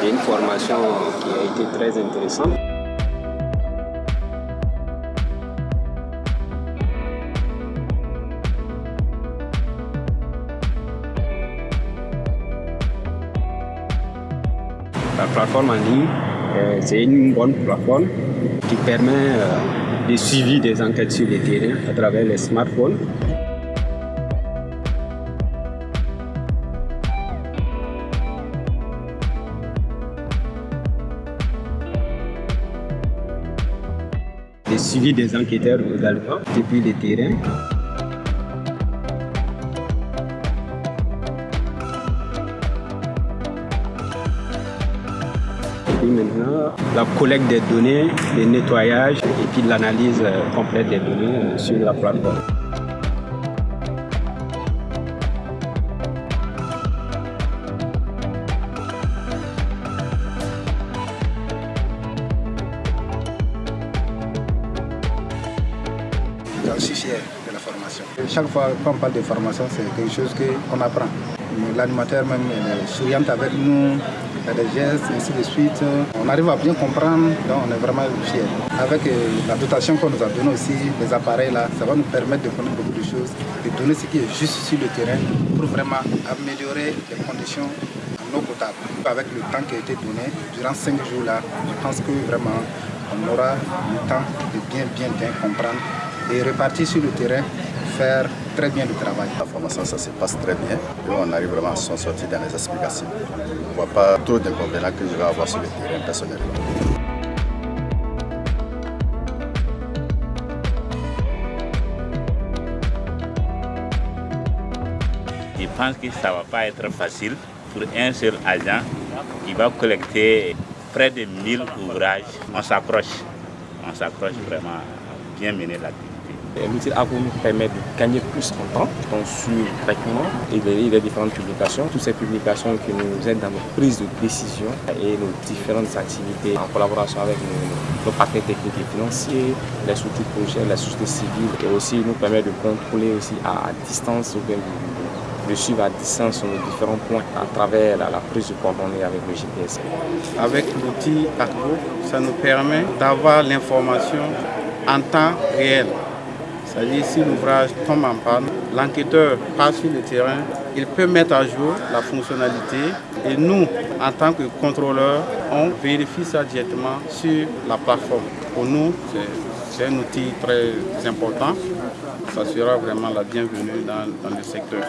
C'est une formation qui a été très intéressante. La plateforme en ligne, euh, c'est une bonne plateforme qui permet euh, de suivi des enquêtes sur le terrain à travers les smartphones. Suivi des enquêteurs également depuis le terrain. Et puis maintenant, la collecte des données, le nettoyage et puis l'analyse euh, complète des données euh, sur la plateforme. Je suis fier de la formation. Chaque fois qu'on parle de formation, c'est quelque chose qu'on apprend. L'animateur même est souriant avec nous, il a des gestes, ainsi de suite. On arrive à bien comprendre, donc on est vraiment fiers. Avec euh, la dotation qu'on nous a donnée aussi, les appareils là, ça va nous permettre de connaître beaucoup de choses, de donner ce qui est juste sur le terrain pour vraiment améliorer les conditions en eau potable. Avec le temps qui a été donné, durant cinq jours là, je pense que vraiment on aura le temps de bien, bien, bien comprendre et repartir sur le terrain, faire très bien le travail. La formation, ça se passe très bien et on arrive vraiment à s'en sortir dans les explications. Je ne vois pas trop d'inconvénients que je vais avoir sur le terrain personnellement. Je pense que ça ne va pas être facile pour un seul agent qui va collecter près de 1000 ouvrages. On s'approche, on s'approche vraiment à bien mener l'activité. L'outil AGO nous permet de gagner plus en temps, donc sur traitement et les, différentes publications, toutes ces publications qui nous aident dans nos prises de décision et nos différentes activités en collaboration avec nos, nos partenaires techniques et financiers, les structures projets, les sociétés civiles et aussi nous permet de contrôler aussi à, distance de, de suivre à distance nos différents points à travers la, la prise de coordonnées avec le GPS. Avec l'outil AGO, ça nous permet d'avoir l'information en temps réel. C'est-à-dire si l'ouvrage tombe en panne, l'enquêteur passe sur le terrain, il peut mettre à jour la fonctionnalité et nous, en tant que contrôleurs, on vérifie ça directement sur la plateforme. Pour nous, c'est un outil très important. Ça sera vraiment la bienvenue dans, dans le secteur.